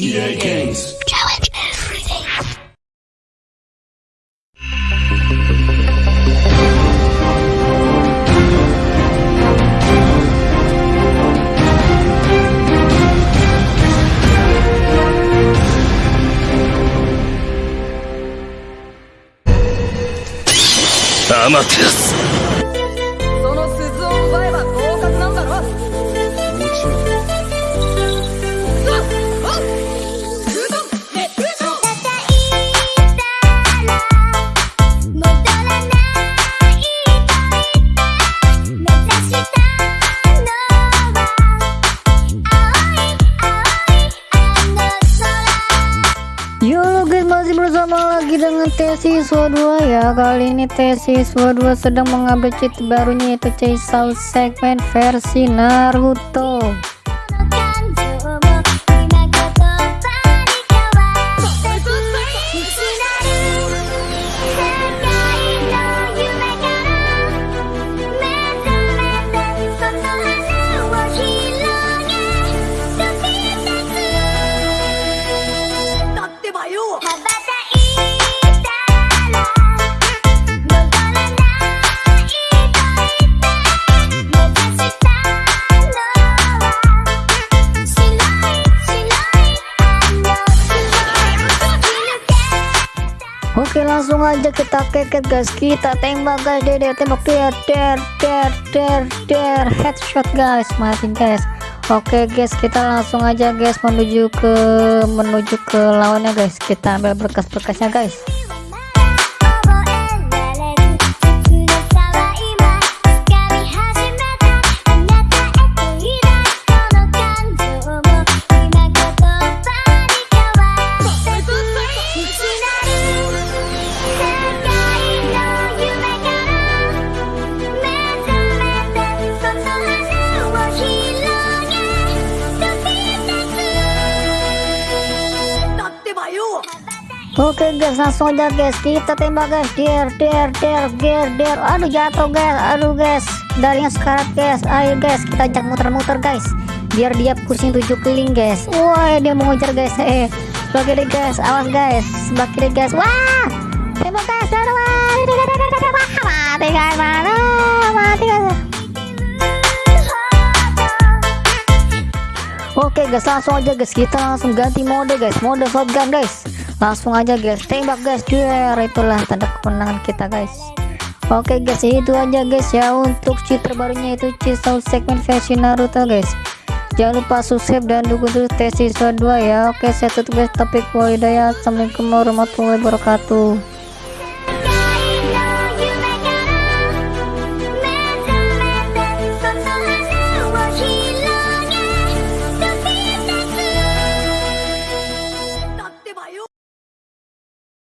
EA Games. Challenge everything. Amaterasu. Dengan tes siswa 2 ya Kali ini tes siswa 2 sedang mengambil cheat barunya yaitu Chase Out segmen versi Naruto Oke langsung aja kita keket guys. Kita tembak guys. Dede tembak. Dia Der der der der Headshot guys. Mati guys. Oke guys. Kita langsung aja guys menuju ke menuju ke lawannya guys. Kita ambil berkas-berkasnya guys Oke guys langsung aja guys. Kita tembak guys. Der der der der der aduh jatuh guys. Aduh guys. Dari yang sekarat guys. Ayo guys kita ajak muter-muter guys. Biar dia pusing tujuh keliling guys. Wah dia mau ngejar guys. Eh kiri guys. Awas guys. Kiri guys. Wah! Tembak guys. Aduh Oke guys langsung aja guys. Kita langsung ganti mode guys. Mode shotgun guys. Langsung aja guys. Tembak guys. Duer itulah tanda kemenangan kita guys. Oke guys itu aja guys ya. Untuk cheat terbarunya itu cheat sound segmen versi Naruto guys. Jangan lupa subscribe dan dukung terus tes siswa 2 ya. Oke saya tutup guys. Topik walidaya Assalamualaikum warahmatullahi wabarakatuh